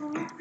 Aww.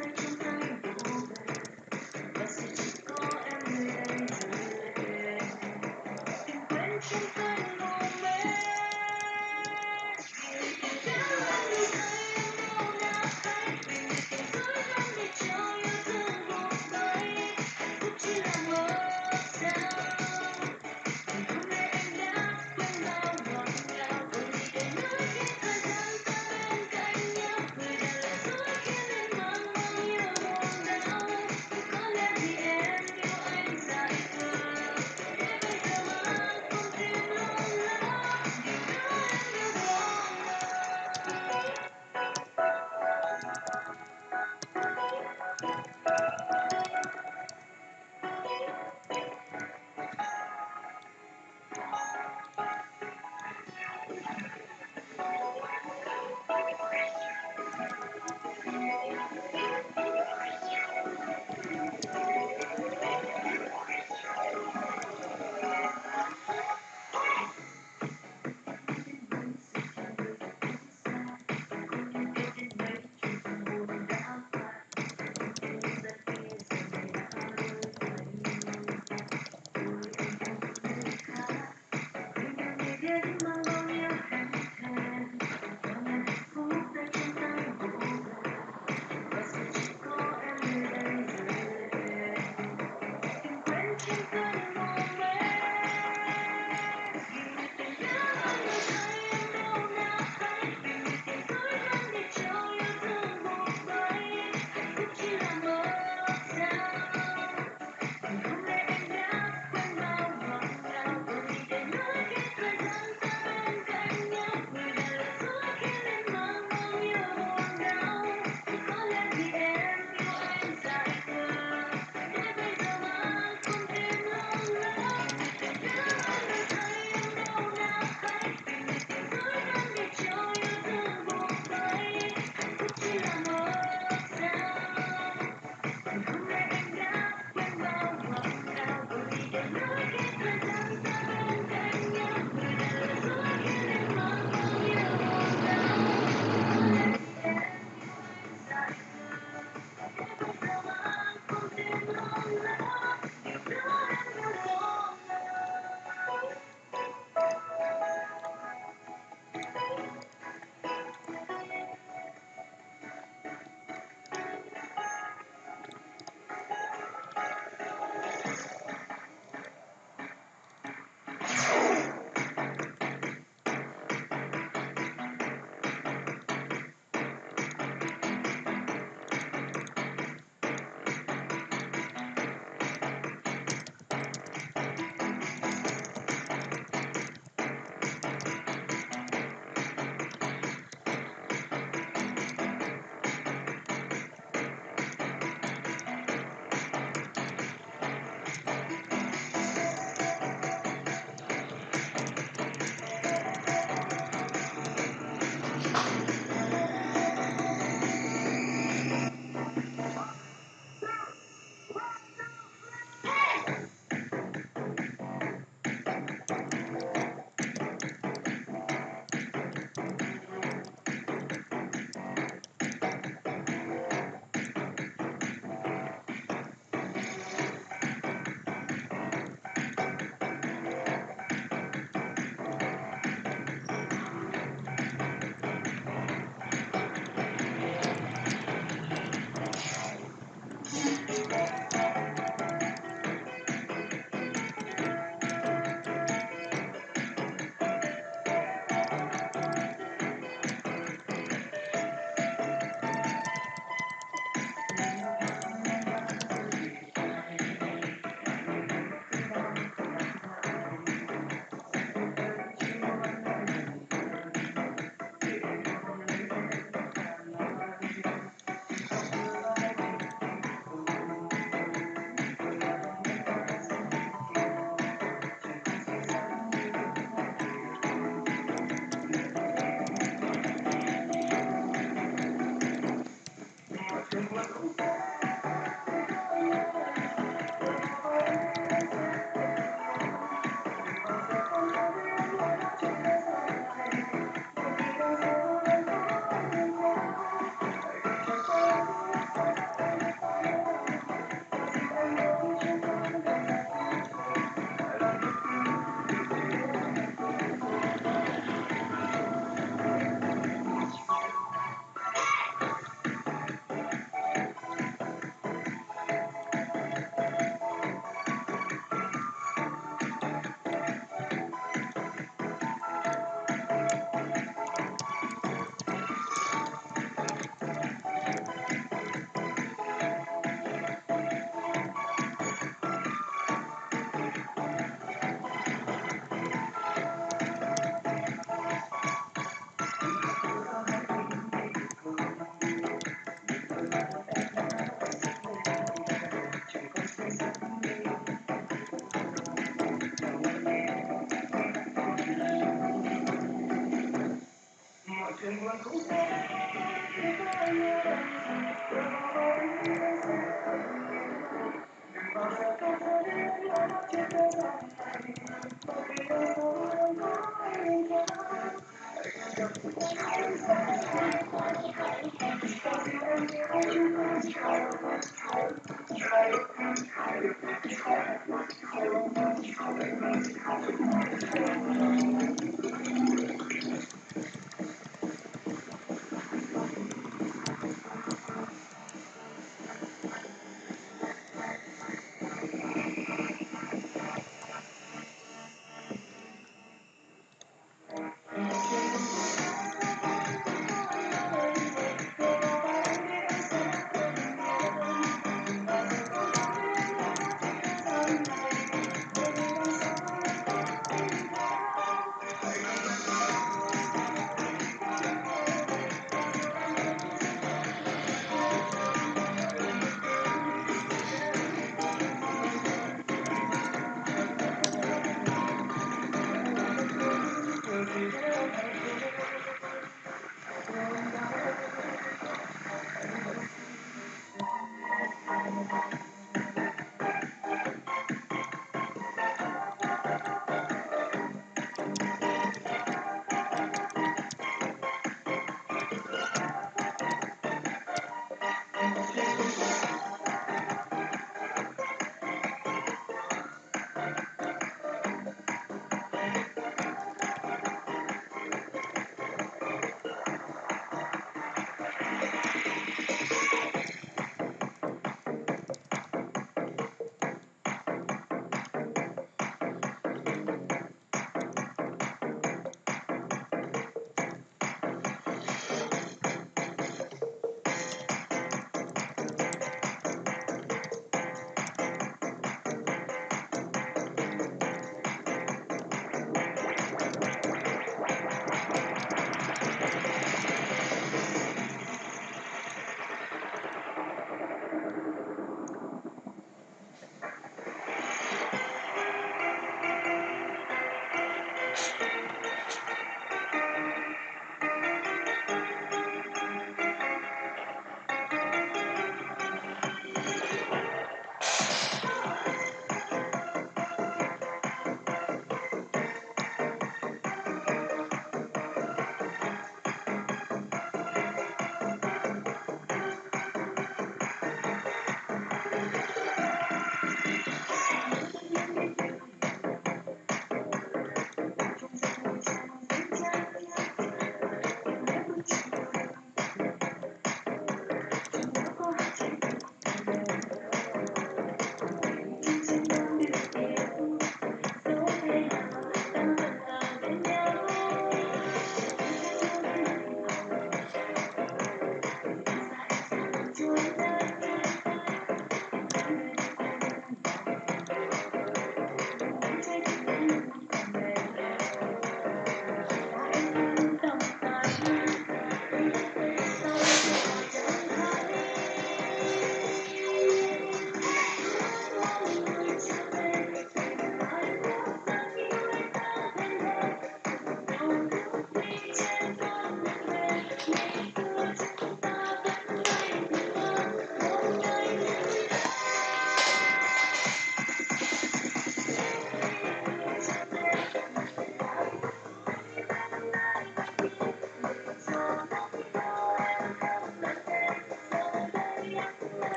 Thank